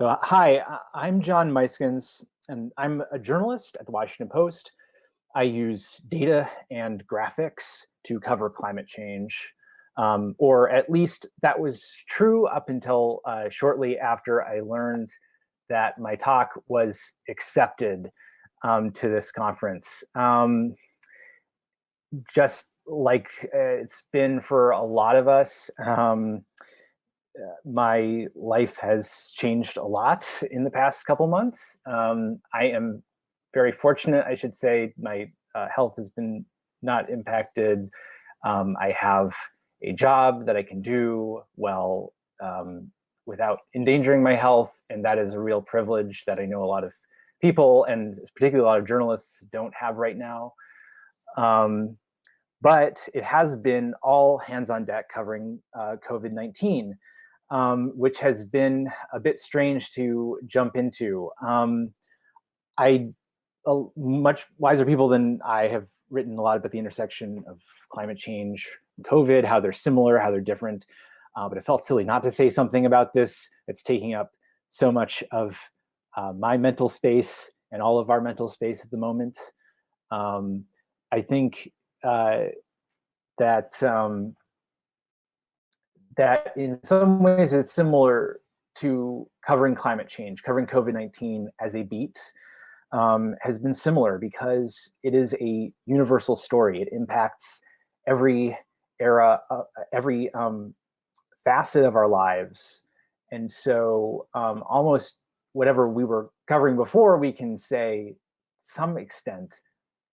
So, hi, I'm John Muyskens, and I'm a journalist at the Washington Post. I use data and graphics to cover climate change, um, or at least that was true up until uh, shortly after I learned that my talk was accepted um, to this conference. Um, just like uh, it's been for a lot of us, um, uh, my life has changed a lot in the past couple months. Um, I am very fortunate, I should say. My uh, health has been not impacted. Um, I have a job that I can do well um, without endangering my health, and that is a real privilege that I know a lot of people, and particularly a lot of journalists, don't have right now. Um, but it has been all hands on deck covering uh, COVID-19 um, which has been a bit strange to jump into. Um, I, uh, much wiser people than I have written a lot about the intersection of climate change COVID, how they're similar, how they're different. Uh, but it felt silly not to say something about this. It's taking up so much of uh, my mental space and all of our mental space at the moment. Um, I think uh, that um, that in some ways it's similar to covering climate change, covering COVID-19 as a beat um, has been similar because it is a universal story. It impacts every era, uh, every um, facet of our lives. And so um, almost whatever we were covering before, we can say some extent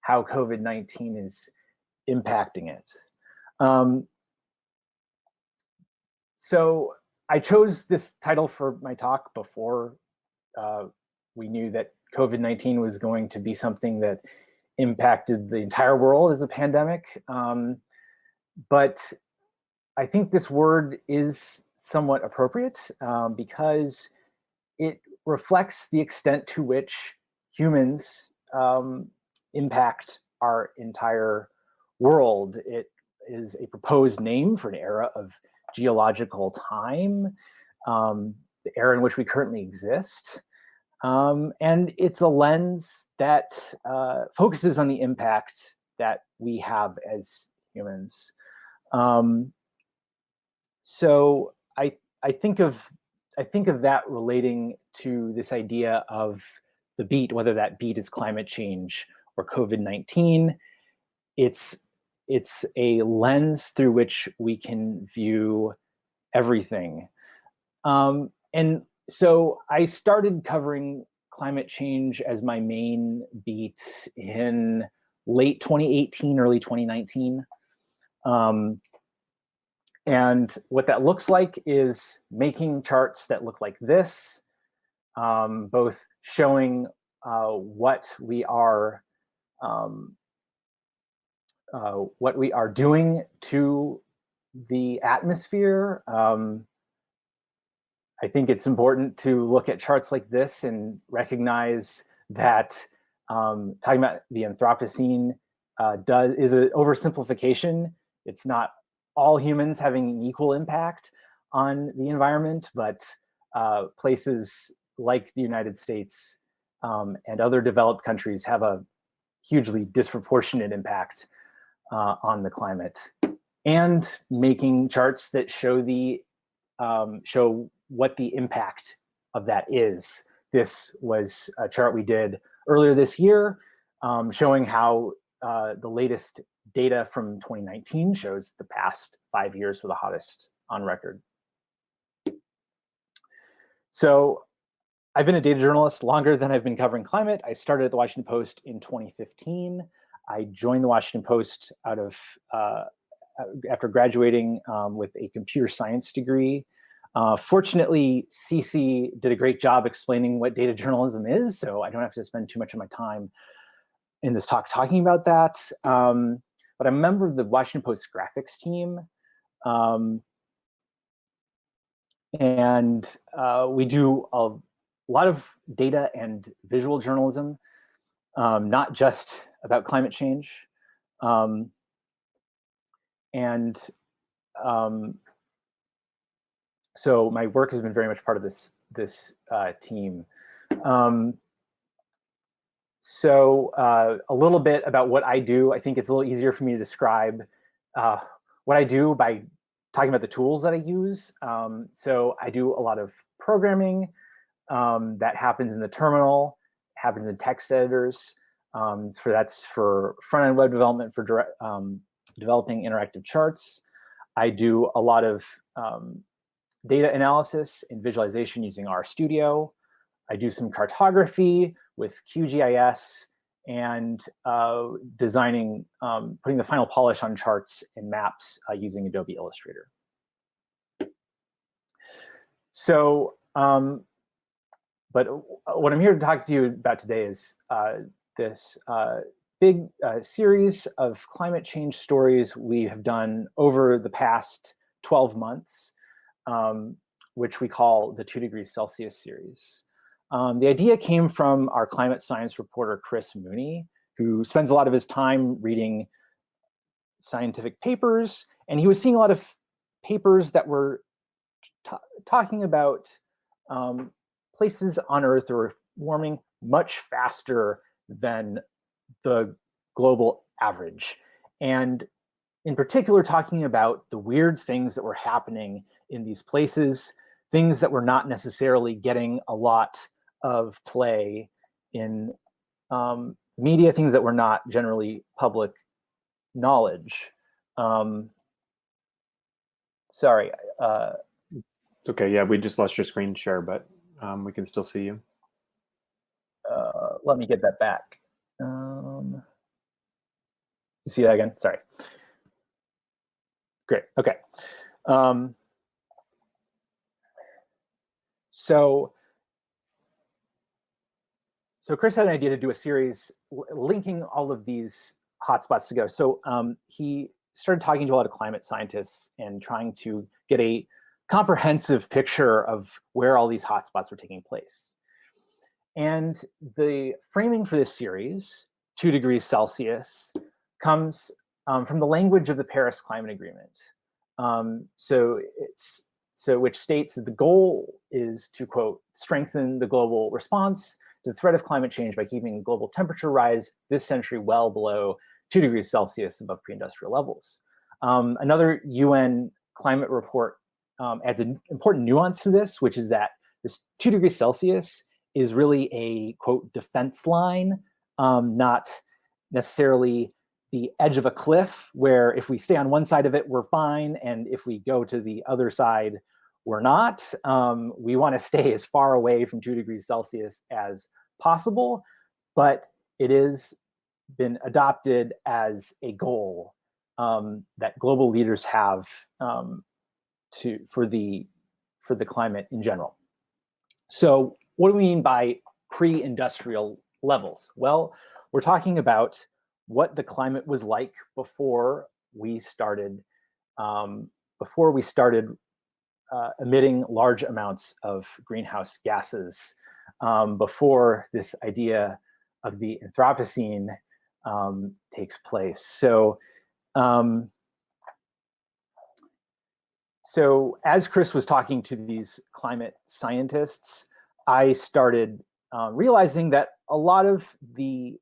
how COVID-19 is impacting it. Um, so I chose this title for my talk before uh, we knew that COVID-19 was going to be something that impacted the entire world as a pandemic. Um, but I think this word is somewhat appropriate um, because it reflects the extent to which humans um, impact our entire world. It is a proposed name for an era of geological time, um, the era in which we currently exist. Um, and it's a lens that uh, focuses on the impact that we have as humans. Um, so I, I think of I think of that relating to this idea of the beat, whether that beat is climate change or COVID-19. It's it's a lens through which we can view everything. Um, and so I started covering climate change as my main beat in late 2018, early 2019. Um, and what that looks like is making charts that look like this, um, both showing uh, what we are um, uh, what we are doing to the atmosphere. Um, I think it's important to look at charts like this and recognize that um, talking about the Anthropocene uh, does is an oversimplification. It's not all humans having an equal impact on the environment, but uh, places like the United States um, and other developed countries have a hugely disproportionate impact uh, on the climate and making charts that show the um, show what the impact of that is. This was a chart we did earlier this year um, showing how uh, the latest data from 2019 shows the past five years were the hottest on record. So I've been a data journalist longer than I've been covering climate. I started at the Washington Post in 2015. I joined the Washington Post out of uh, after graduating um, with a computer science degree. Uh, fortunately, CC did a great job explaining what data journalism is, so I don't have to spend too much of my time in this talk talking about that. Um, but I'm a member of the Washington Post graphics team. Um, and uh, we do a lot of data and visual journalism, um, not just about climate change. Um, and um, so my work has been very much part of this this uh, team. Um, so uh, a little bit about what I do. I think it's a little easier for me to describe uh, what I do by talking about the tools that I use. Um, so I do a lot of programming um, that happens in the terminal, happens in text editors. Um, for that's for front-end web development for direct, um, developing interactive charts. I do a lot of um, data analysis and visualization using RStudio. I do some cartography with QGIS and uh, designing, um, putting the final polish on charts and maps uh, using Adobe Illustrator. So, um, but what I'm here to talk to you about today is uh, this uh, big uh, series of climate change stories we have done over the past 12 months, um, which we call the two degrees Celsius series. Um, the idea came from our climate science reporter, Chris Mooney, who spends a lot of his time reading scientific papers, and he was seeing a lot of papers that were talking about um, places on Earth that were warming much faster than the global average. And in particular, talking about the weird things that were happening in these places, things that were not necessarily getting a lot of play in um, media, things that were not generally public knowledge. Um, sorry. Uh, it's okay. Yeah, we just lost your screen share, but um, we can still see you. Uh, let me get that back. Um, you see that again? Sorry. Great. Okay. Um, so so Chris had an idea to do a series linking all of these hotspots together. So um, he started talking to a lot of climate scientists and trying to get a comprehensive picture of where all these hotspots were taking place. And the framing for this series, two degrees Celsius, comes um, from the language of the Paris Climate Agreement. Um, so it's so which states that the goal is to quote strengthen the global response to the threat of climate change by keeping global temperature rise this century well below two degrees Celsius above pre-industrial levels. Um, another UN climate report um, adds an important nuance to this, which is that this two degrees Celsius is really a quote defense line, um, not necessarily the edge of a cliff where if we stay on one side of it, we're fine. And if we go to the other side, we're not. Um, we want to stay as far away from two degrees Celsius as possible, but it has been adopted as a goal um, that global leaders have um, to for the for the climate in general. So what do we mean by pre-industrial levels? Well, we're talking about what the climate was like before we started um, before we started uh, emitting large amounts of greenhouse gases um, before this idea of the Anthropocene um, takes place. So, um, so as Chris was talking to these climate scientists, I started uh, realizing that a lot of the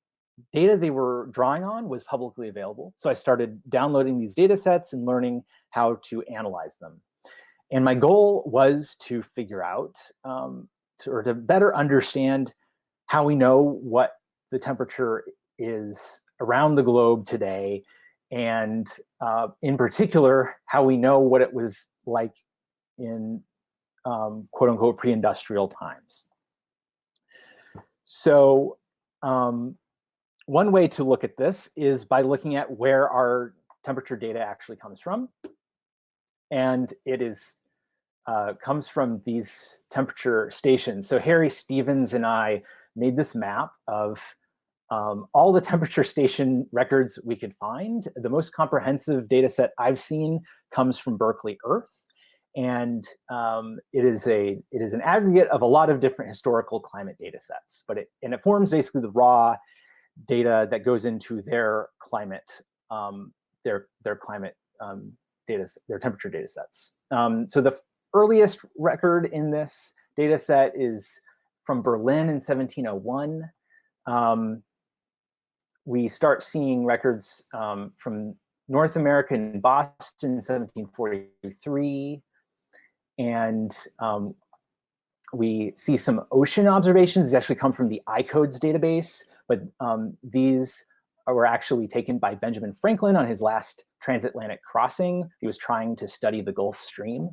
data they were drawing on was publicly available. So I started downloading these data sets and learning how to analyze them. And my goal was to figure out um, to, or to better understand how we know what the temperature is around the globe today, and uh, in particular, how we know what it was like in um, quote unquote pre-industrial times. So um, one way to look at this is by looking at where our temperature data actually comes from and it is uh, comes from these temperature stations. So Harry Stevens and I made this map of um, all the temperature station records we could find. The most comprehensive data set I've seen comes from Berkeley Earth. And um, it is a it is an aggregate of a lot of different historical climate data sets, but it and it forms basically the raw data that goes into their climate um, their their climate um, data, their temperature data sets. Um, so the earliest record in this data set is from Berlin in 1701. Um, we start seeing records um, from North America in Boston in 1743. And um, we see some ocean observations. These actually come from the ICOADS database, but um, these were actually taken by Benjamin Franklin on his last transatlantic crossing. He was trying to study the Gulf Stream.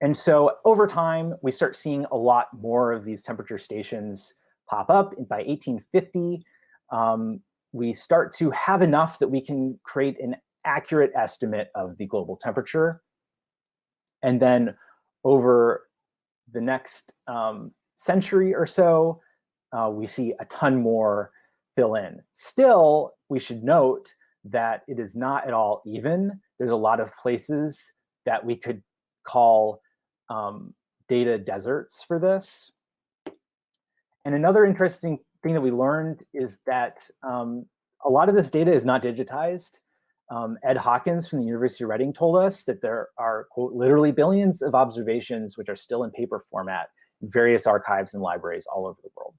And so over time, we start seeing a lot more of these temperature stations pop up. And by 1850, um, we start to have enough that we can create an accurate estimate of the global temperature. And then over the next um, century or so, uh, we see a ton more fill in. Still, we should note that it is not at all even. There's a lot of places that we could call um, data deserts for this. And another interesting thing that we learned is that um, a lot of this data is not digitized. Um, Ed Hawkins from the University of Reading told us that there are, quote, literally billions of observations which are still in paper format in various archives and libraries all over the world.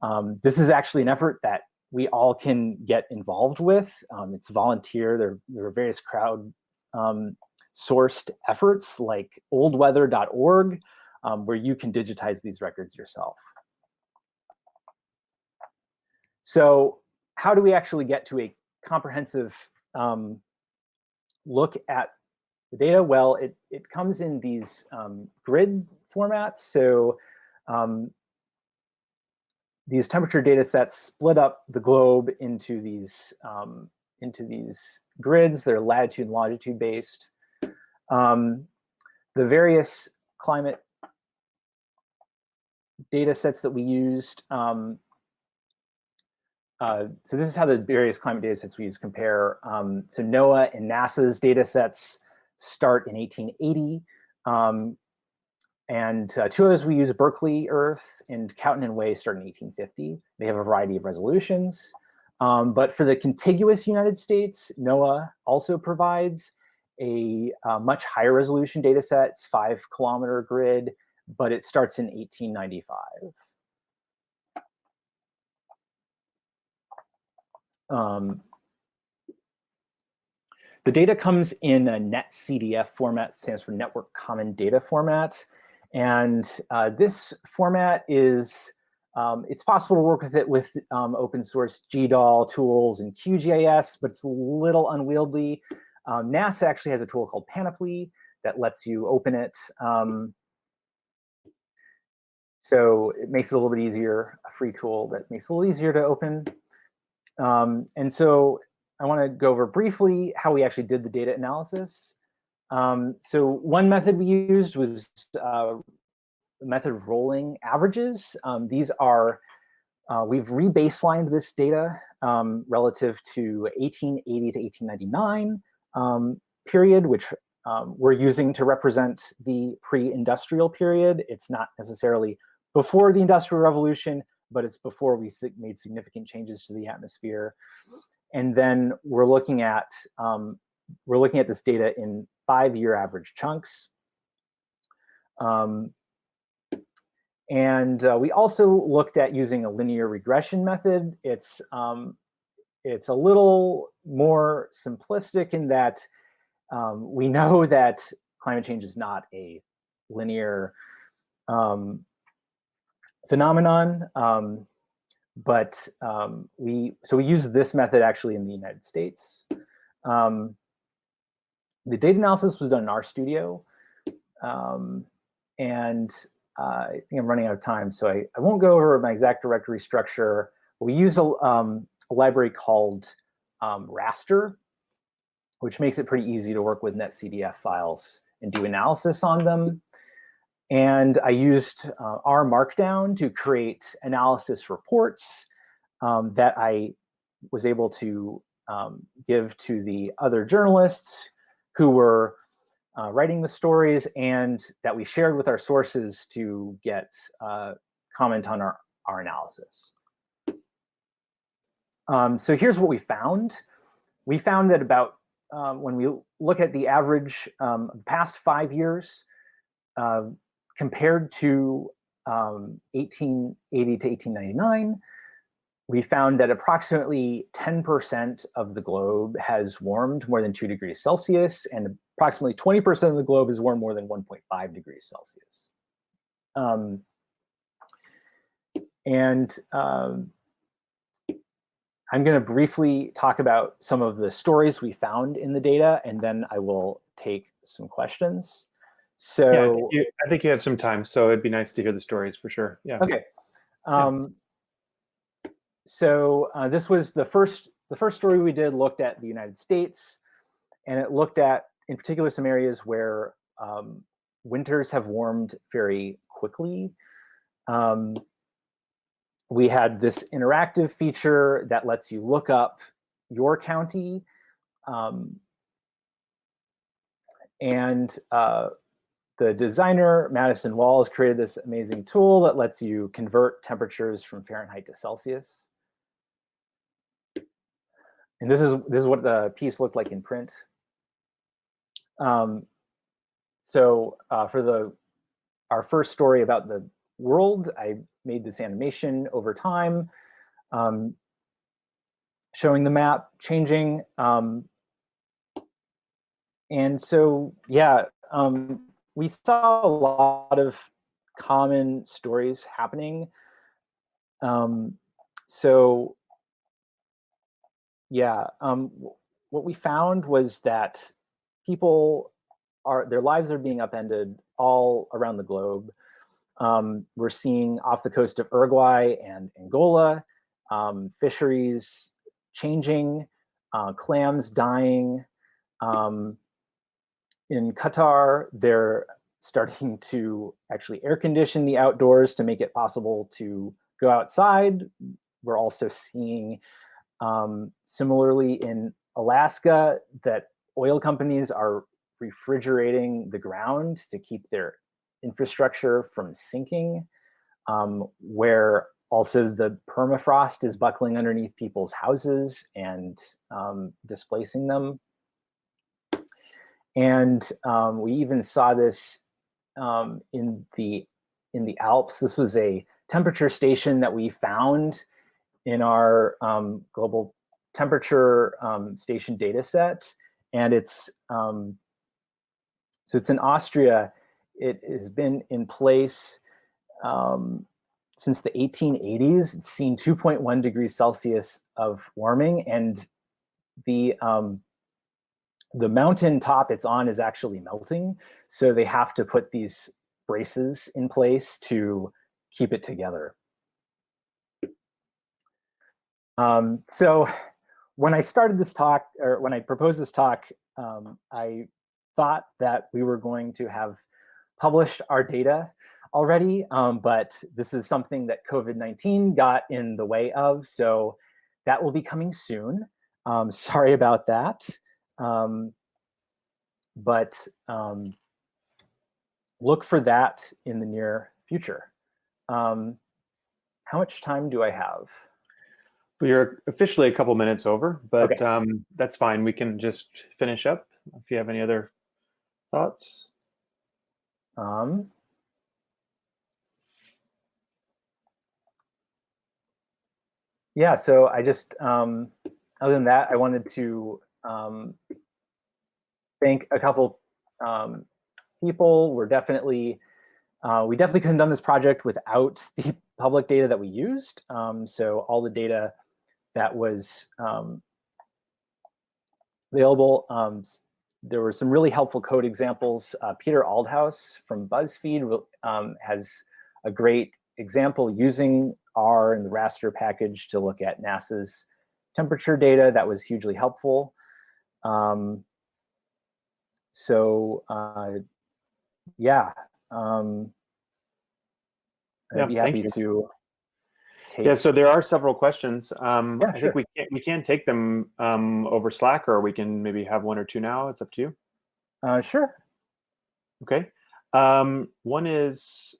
Um, this is actually an effort that we all can get involved with. Um, it's volunteer. There, there, are various crowd um, sourced efforts like oldweather.org, um, where you can digitize these records yourself. So how do we actually get to a comprehensive um, look at the data? Well, it, it comes in these um, grid formats. So um, these temperature data sets split up the globe into these um, into these grids. They're latitude and longitude based. Um, the various climate data sets that we used. Um, uh, so this is how the various climate data sets we use compare. Um, so NOAA and NASA's data sets start in 1880. Um, and uh, two others we use Berkeley Earth and Cowtan and Way start in 1850. They have a variety of resolutions. Um, but for the contiguous United States, NOAA also provides a, a uh, much higher resolution data set. It's five kilometer grid, but it starts in 1895. Um, the data comes in a NetCDF format, stands for Network Common Data Format. And uh, this format is, um, it's possible to work with it with um, open source GDAL tools and QGIS, but it's a little unwieldy. Um, NASA actually has a tool called Panoply that lets you open it. Um, so it makes it a little bit easier, a free tool that makes it a little easier to open. Um, and so I want to go over briefly how we actually did the data analysis. Um, so one method we used was uh, the method of rolling averages. Um, these are, uh, we've re-baselined this data um, relative to 1880 to 1899 um, period, which um, we're using to represent the pre-industrial period. It's not necessarily before the Industrial Revolution, but it's before we made significant changes to the atmosphere. And then we're looking at um, we're looking at this data in five-year average chunks. Um, and uh, we also looked at using a linear regression method. It's um, it's a little more simplistic in that um, we know that climate change is not a linear um, phenomenon. Um, but um, we so we use this method actually in the United States. Um, the data analysis was done in RStudio, um, and uh, I think I'm running out of time, so I, I won't go over my exact directory structure. We use a, um, a library called um, raster, which makes it pretty easy to work with NetCDF files and do analysis on them. And I used uh, R Markdown to create analysis reports um, that I was able to um, give to the other journalists who were uh, writing the stories and that we shared with our sources to get uh, comment on our, our analysis. Um, so here's what we found. We found that about um, when we look at the average um, past five years, uh, compared to um, 1880 to 1899, we found that approximately 10% of the globe has warmed more than 2 degrees Celsius, and approximately 20% of the globe has warmed more than 1.5 degrees Celsius. Um, and um, I'm going to briefly talk about some of the stories we found in the data, and then I will take some questions. So yeah, I think, you, I think you have some time, so it'd be nice to hear the stories for sure. Yeah. Okay. Um, so uh, this was the first the first story we did looked at the United States, and it looked at in particular some areas where um, winters have warmed very quickly. Um, we had this interactive feature that lets you look up your county um, and uh, the designer, Madison Walls, created this amazing tool that lets you convert temperatures from Fahrenheit to Celsius. And this is this is what the piece looked like in print. Um, so uh, for the our first story about the world, I made this animation over time, um, showing the map changing. Um, and so, yeah, um, we saw a lot of common stories happening. Um, so yeah, um, what we found was that people are their lives are being upended all around the globe. Um, we're seeing off the coast of Uruguay and Angola, um, fisheries changing, uh, clams dying. Um, in Qatar, they're starting to actually air condition the outdoors to make it possible to go outside. We're also seeing um, similarly in Alaska that oil companies are refrigerating the ground to keep their infrastructure from sinking, um, where also the permafrost is buckling underneath people's houses and um, displacing them. And um, we even saw this um, in the in the Alps. This was a temperature station that we found in our um, global temperature um, station data set. And it's, um, so it's in Austria. It has been in place um, since the 1880s. It's seen 2.1 degrees Celsius of warming and the um, the mountain top it's on is actually melting. So they have to put these braces in place to keep it together. Um, so when I started this talk, or when I proposed this talk, um, I thought that we were going to have published our data already, um, but this is something that COVID-19 got in the way of, so that will be coming soon. Um, sorry about that. Um, but um, look for that in the near future. Um, how much time do I have? We are officially a couple minutes over, but Okay. um, that's fine. We can just finish up if you have any other thoughts. Um, yeah, so I just, um, other than that, I wanted to um, thank a couple um, people. We're definitely, uh, we definitely couldn't have done this project without the public data that we used. Um, so all the data that was um, available, um, there were some really helpful code examples. Uh, Peter Aldhous from BuzzFeed um, has a great example using R and the raster package to look at NASA's temperature data. That was hugely helpful. Um, so uh, yeah, um, Yeah, I'd be happy to take. Yeah, so there are several questions. Um, Yeah, I sure. think we can we can take them um, over Slack, or we can maybe have one or two now. It's up to you. Uh, sure. Okay. Um, one is,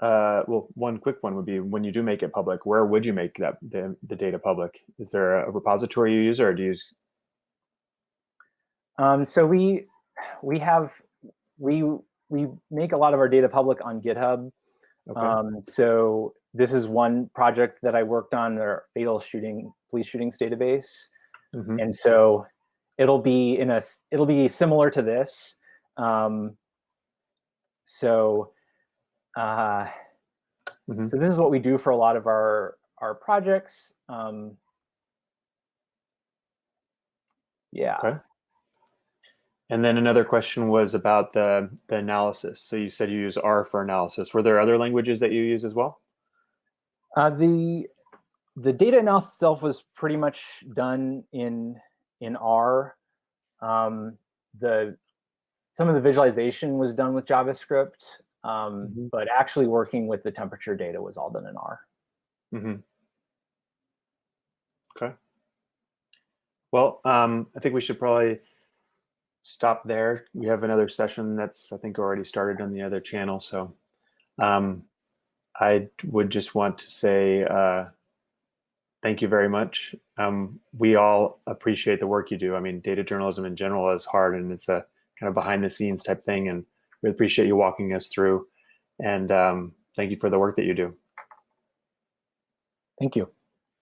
uh, well, one quick one would be when you do make it public, where would you make that the, the data public? Is there a repository you use, or do you use? Um, so we we have we we make a lot of our data public on GitHub. Okay. Um, so this is one project that I worked on, our fatal shooting police shootings database. Mhm. And so it'll be in a it'll be similar to this. Um, so uh, Mhm. so this is what we do for a lot of our our projects. Um, yeah. Okay. And then another question was about the, the analysis. So you said you use R for analysis. Were there other languages that you use as well? Uh, the the data analysis itself was pretty much done in in R. Um, the some of the visualization was done with JavaScript, um, Mhm. but actually working with the temperature data was all done in R. hmm Okay. Well, um, I think we should probably stop there. We have another session that's, I think, already started on the other channel. So um, I would just want to say uh, thank you very much. Um, we all appreciate the work you do. I mean, data journalism in general is hard and it's a kind of behind the scenes type thing. And we appreciate you walking us through. And um, thank you for the work that you do. Thank you.